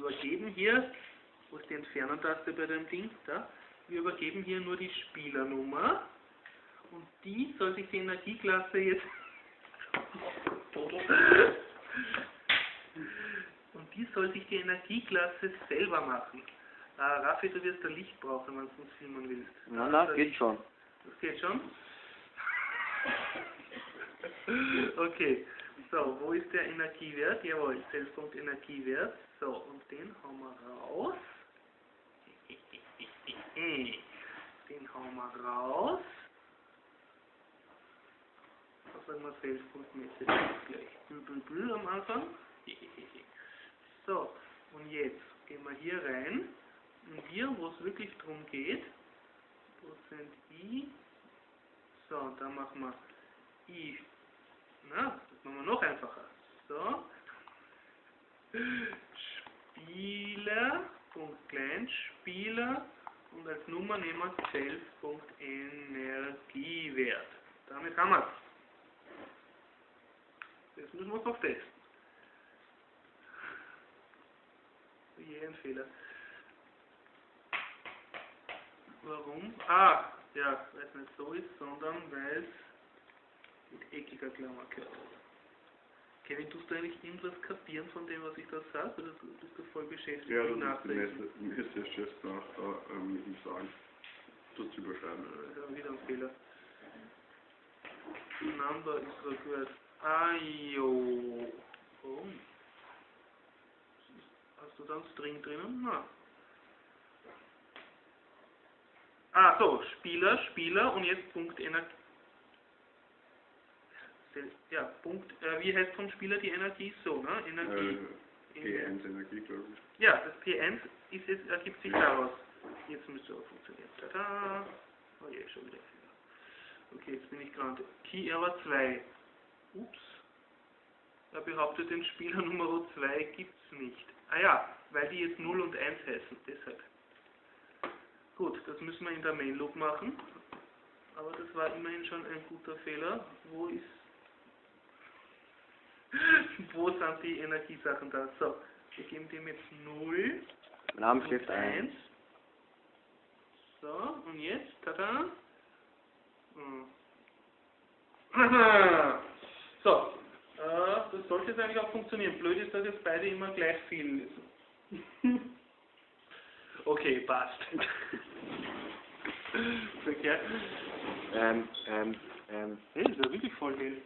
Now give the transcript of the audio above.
übergeben hier, wo ist die Entfernen-Taste bei dem Ding? Da. Wir übergeben hier nur die Spielernummer und die soll sich die Energieklasse jetzt und die soll sich die Energieklasse selber machen. Ah, Raffi, du wirst ein Licht brauchen, wenn du uns filmen willst. Na, na, geht schon. Das geht schon? Okay, so, wo ist der Energiewert? Jawohl, Selbstpunkt Energiewert. So, und den hauen wir raus. Den hauen wir raus. Was sagen wir selbstpunktmäßig? Gleich Bül am Anfang. So, und jetzt gehen wir hier rein. Und hier, wo es wirklich drum geht, Prozent I. So, da machen wir I. Na, das machen wir noch einfacher. So. Spieler, Punkt klein, Spieler und als Nummer nehmen wir Selbst.energiewert. Damit haben wir es. Jetzt müssen wir es noch testen. Je ein Fehler. Warum? Ah, ja, weil es nicht so ist, sondern weil es mit eckiger Klammer gehört. Kevin, tust du eigentlich irgendwas kapieren von dem, was ich da sage? Oder bist du voll beschäftigt Ja, mit das ist der Nachdenken? Messe, Messechef nach da, ähm, ihm sagen. Das zu überschreiben. Ist wieder ein Fehler. Number ist required. Ah, jo. Warum? Hast du da einen String drinnen? Na. Ah, so, Spieler, Spieler und jetzt Punkt Energie. Ja, Punkt, äh, wie heißt vom Spieler die Energie? So, ne? Energie. Äh, G1 Energie, glaube ich. Ja, das P1 ist jetzt, ergibt sich daraus. Jetzt müsste auch funktionieren. Tada! Oh je, schon wieder Fehler. Okay, jetzt bin ich gerade. Key Error 2. Ups. Er behauptet, den Spieler Nummer 2 gibt es nicht. Ah ja, weil die jetzt 0 und 1 heißen, deshalb. Gut, das müssen wir in der Main Loop machen. Aber das war immerhin schon ein guter Fehler. Wo ist... Wo sind die Energiesachen da? So, wir geben dem jetzt 0 Namensschrift und 1. 1. So, und jetzt, tada. Hm. So, äh, das sollte jetzt eigentlich auch funktionieren. Blöd ist, dass jetzt beide immer gleich viel lesen. okay, passt. Verkehrt. Ähm, ähm, ähm, Hey, das ist ja wirklich voll hell.